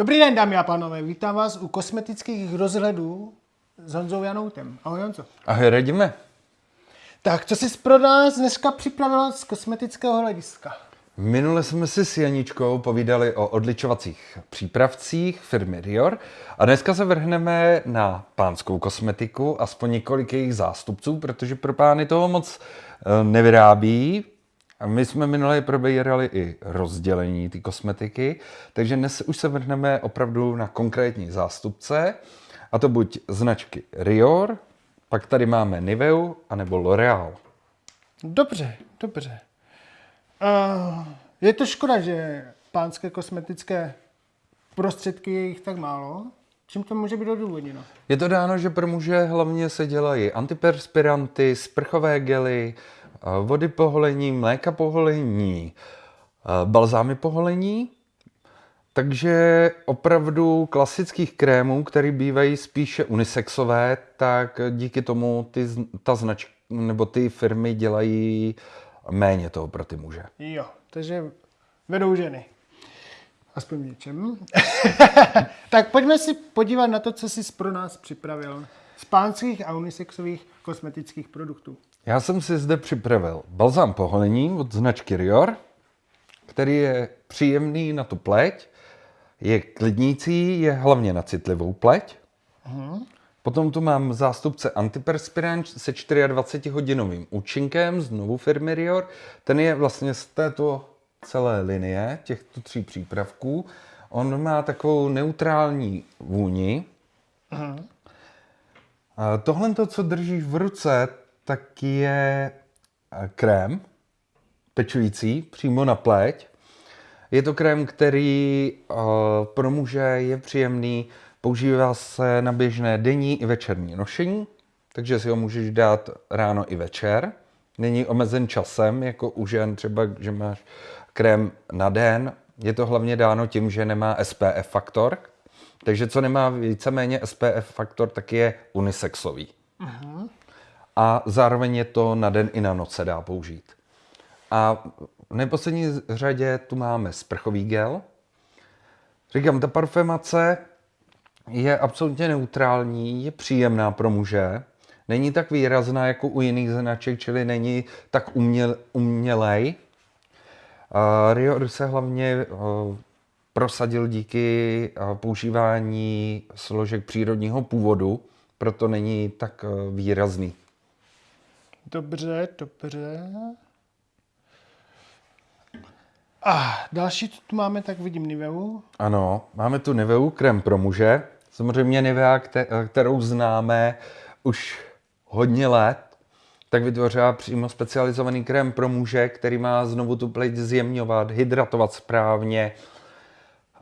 Dobrý den, dámy a pánové, vítám vás u kosmetických rozhledů s Honzou Janoutem. Ahoj Honzo. Ahoj, radíme. Tak, co jsi pro nás dneska připravila z kosmetického hlediska? Minule jsme si s Janičkou povídali o odličovacích přípravcích firmy Rior a dneska se vrhneme na pánskou kosmetiku, aspoň několik jejich zástupců, protože pro pány toho moc eh, nevyrábí. A my jsme minule probírali i rozdělení ty kosmetiky, takže dnes už se vrhneme opravdu na konkrétní zástupce, a to buď značky Rior, pak tady máme Niveu, anebo L'Oreal. Dobře, dobře. Uh, je to škoda, že pánské kosmetické prostředky je jich tak málo. Čím to může být odůvodněno? Je to dáno, že pro muže hlavně se dělají antiperspiranty, sprchové gely, vody poholení, mléka poholení, balzámy poholení, takže opravdu klasických krémů, které bývají spíše unisexové, tak díky tomu ty, ta značka nebo ty firmy dělají méně toho pro ty muže. Jo, takže vedou ženy. Aspoň něčem. tak pojďme si podívat na to, co jsi pro nás připravil z pánských a unisexových kosmetických produktů. Já jsem si zde připravil balzám poholení od značky Rior, který je příjemný na tu pleť, je klidnící, je hlavně na citlivou pleť. Uh-huh. Potom tu mám zástupce antiperspirant se 24-hodinovým účinkem znovu firmy Rior. Ten je vlastně z této celé linie těchto tří přípravků. On má takovou neutrální vůni. A tohle, co držíš v ruce, tak je eh, krém pečující přímo na pleť. Je to krém, který uh, pro muže je příjemný, používá se na běžné denní i večerní nošení, takže si ho můžeš dát ráno i večer. Není omezen časem, jako u žen třeba, že máš krém na den. Je to hlavně dáno tím, že nemá SPF faktor, takže co nemá víceméně SPF faktor, tak je unisexový. Uh-huh. A zároveň je to na den i na noc se dá použít. A v neposlední řadě tu máme sprchový gel. Říkám, ta parfemace je absolutně neutrální, je příjemná pro muže, není tak výrazná jako u jiných značek, čili není tak uměl, umělej. Uh, Rio se hlavně uh, prosadil díky uh, používání složek přírodního původu, proto není tak uh, výrazný. Dobře, dobře. A další, co tu máme, tak vidím Niveu. Ano, máme tu Niveu, krem pro muže. Samozřejmě Nivea, kterou známe už hodně let, tak vytvořila přímo specializovaný krém pro muže, který má znovu tu pleť zjemňovat, hydratovat správně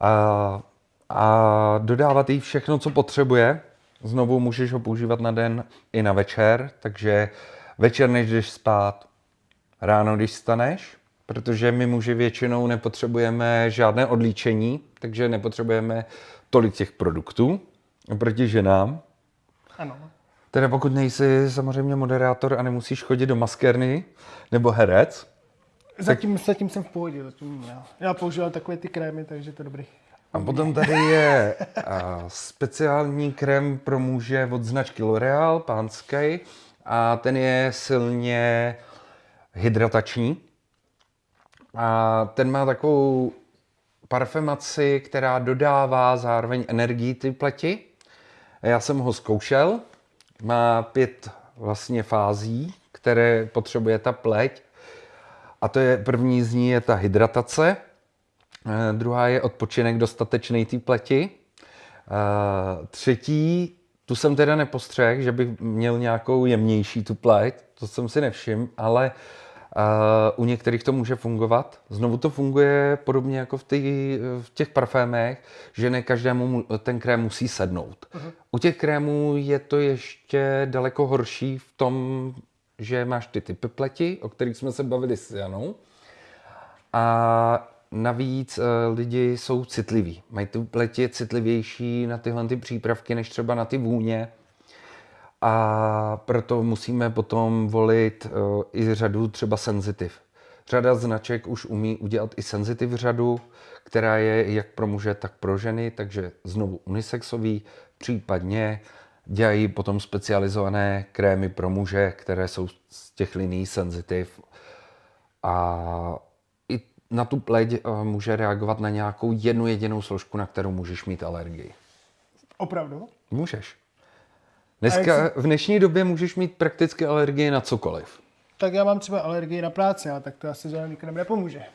a, a dodávat jí všechno, co potřebuje. Znovu můžeš ho používat na den i na večer, takže večer, než jdeš spát, ráno, když staneš, protože my muži většinou nepotřebujeme žádné odlíčení, takže nepotřebujeme tolik těch produktů oproti ženám. Ano. Teda pokud nejsi samozřejmě moderátor a nemusíš chodit do maskérny nebo herec. Zatím, tak... zatím jsem v pohodě. Zatím, já. já používám takové ty krémy, takže to je dobrý. A potom tady je speciální krém pro muže od značky L'Oreal, pánský. A ten je silně hydratační. A ten má takovou parfemaci, která dodává zároveň energii ty pleti. Já jsem ho zkoušel, má pět vlastně fází, které potřebuje ta pleť. A to je první z ní je ta hydratace, eh, druhá je odpočinek dostatečný té pleti, eh, třetí, tu jsem teda nepostřehl, že bych měl nějakou jemnější tu pleť, to jsem si nevšiml, ale u některých to může fungovat. Znovu to funguje podobně jako v, tý, v těch parfémech, že ne každému ten krém musí sednout. Uh-huh. U těch krémů je to ještě daleko horší v tom, že máš ty typy pleti, o kterých jsme se bavili s Janou. A navíc uh, lidi jsou citliví. Mají tu pleti citlivější na tyhle ty přípravky, než třeba na ty vůně a proto musíme potom volit uh, i řadu třeba senzitiv. Řada značek už umí udělat i senzitiv řadu, která je jak pro muže, tak pro ženy, takže znovu unisexový, případně dělají potom specializované krémy pro muže, které jsou z těch liní senzitiv a na tu pleť eh, může reagovat na nějakou jednu jedinou složku, na kterou můžeš mít alergii. Opravdu? Můžeš. Dneska, v dnešní době můžeš mít prakticky alergii na cokoliv. Tak já mám třeba alergii na práci, ale tak to asi žádný krém nepomůže.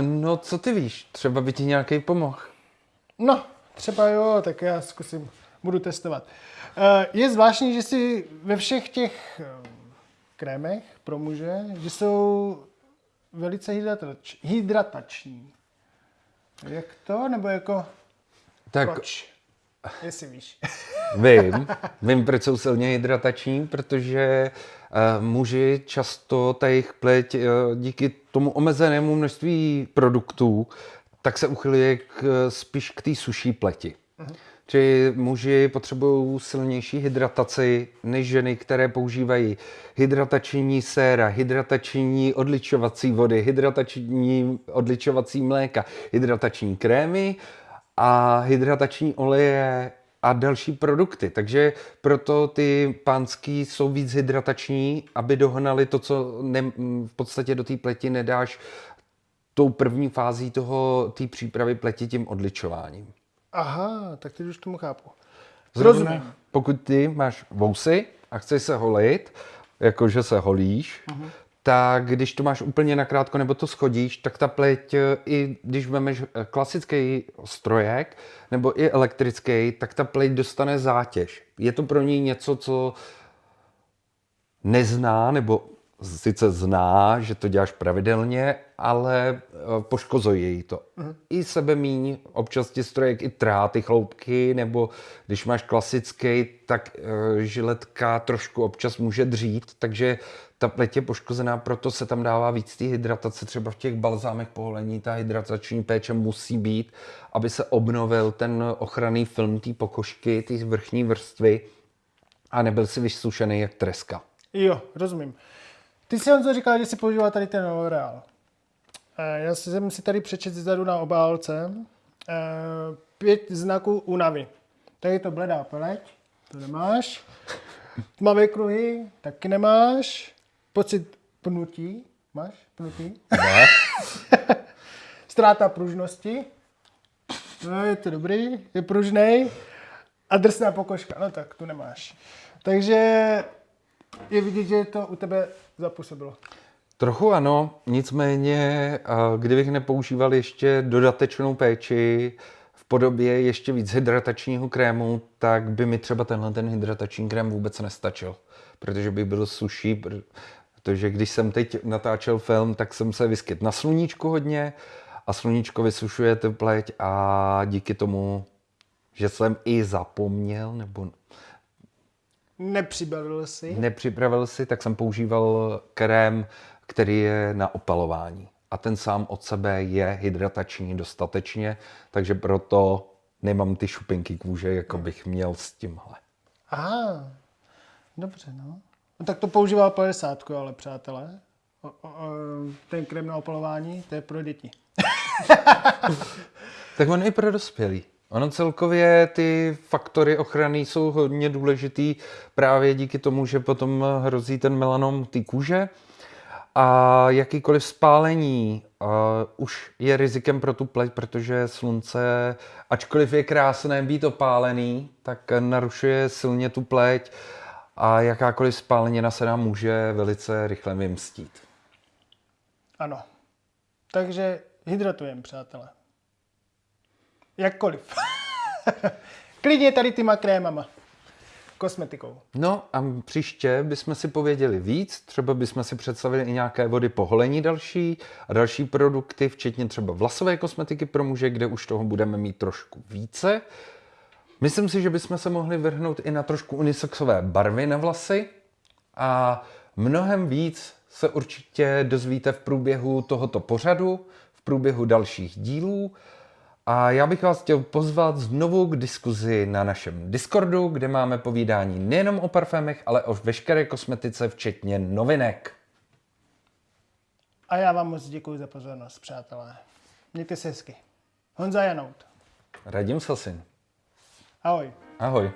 No, co ty víš? Třeba by ti nějaký pomohl. No, třeba jo, tak já zkusím, budu testovat. Eh, Je zvláštní, že si ve všech těch eh, krémech pro muže, že jsou velice hydratač, hydratační. Jak to? Nebo jako Tak proč? Jestli víš. vím, vím, proč jsou silně hydratační, protože uh, muži často ta jejich pleť uh, díky tomu omezenému množství produktů, tak se uchyluje k, spíš k té suší pleti. Čili muži potřebují silnější hydrataci než ženy, které používají hydratační séra, hydratační odličovací vody, hydratační odličovací mléka, hydratační krémy a hydratační oleje a další produkty. Takže proto ty pánský jsou víc hydratační, aby dohnali to, co ne, v podstatě do té pleti nedáš tou první fází toho té přípravy pleti tím odličováním. Aha, tak teď už tomu chápu. Zrovna, Rozumím. pokud ty máš vousy a chceš se holit, jakože se holíš, uh-huh. tak když to máš úplně nakrátko nebo to schodíš, tak ta pleť, eh, i když vemeš eh, klasický strojek nebo i elektrický, tak ta pleť dostane zátěž. Je to pro ní něco, co nezná, nebo sice zná, že to děláš pravidelně, ale eh, poškozuje jí to. Uh-huh. I sebe míň, občas ti strojek i trhá ty chloupky, nebo když máš klasický, tak uh, žiletka trošku občas může dřít, takže ta pleť je poškozená, proto se tam dává víc té hydratace, třeba v těch balzámech poholení, ta hydratační péče musí být, aby se obnovil ten ochranný film té pokožky, té vrchní vrstvy a nebyl si vysušený jak treska. Jo, rozumím. Ty jsi Honzo říkal, že jsi používal tady ten L'Oreal. Eh, Já jsem si tady přečet zezadu na obálce eh, pět znaků únavy. Tady je to bledá pleť, to nemáš. Tmavé kruhy, taky nemáš. Pocit pnutí, máš pnutí? Ne? Ztráta pružnosti. No, je to dobrý, je pružnej. A drsná pokožka, no tak tu nemáš. Takže je vidět, že to u tebe zapůsobilo. Trochu ano, nicméně, kdybych nepoužíval ještě dodatečnou péči v podobě ještě víc hydratačního krému, tak by mi třeba tenhle ten hydratační krém vůbec nestačil, protože by byl suší, protože když jsem teď natáčel film, tak jsem se vyskyt na sluníčku hodně a sluníčko vysušuje tu pleť a díky tomu, že jsem i zapomněl nebo Nepřibavil jsi. nepřipravil si, tak jsem používal krém, který je na opalování. A ten sám od sebe je hydratační dostatečně, takže proto nemám ty šupinky kůže, jako bych měl s tímhle. Aha, dobře, no. no. tak to používal 50, ale přátelé. O, o, o, ten krém na opalování, to je pro děti. Tak on i pro dospělý. Ono celkově ty faktory ochrany jsou hodně důležitý právě díky tomu, že potom hrozí ten melanom té kůže a jakýkoliv spálení uh, už je rizikem pro tu pleť, protože slunce, ačkoliv je krásné být opálený, tak narušuje silně tu pleť a jakákoliv spálenina se nám může velice rychle vymstít. Ano. Takže hydratujem, přátelé. Jakkoliv. Klidně tady těma krémama. Kosmetikou. No a příště bychom si pověděli víc, třeba bychom si představili i nějaké vody po holení další a další produkty, včetně třeba vlasové kosmetiky pro muže, kde už toho budeme mít trošku více. Myslím si, že bychom se mohli vrhnout i na trošku unisexové barvy na vlasy a mnohem víc se určitě dozvíte v průběhu tohoto pořadu, v průběhu dalších dílů A já bych vás chtěl pozvat znovu k diskuzi na našem Discordu, kde máme povídání nejenom o parfémech, ale o veškeré kosmetice, včetně novinek. A já vám moc děkuji za pozornost, přátelé. Mějte se hezky. Honza Janout. Radim Sasin. Ahoj. Ahoj.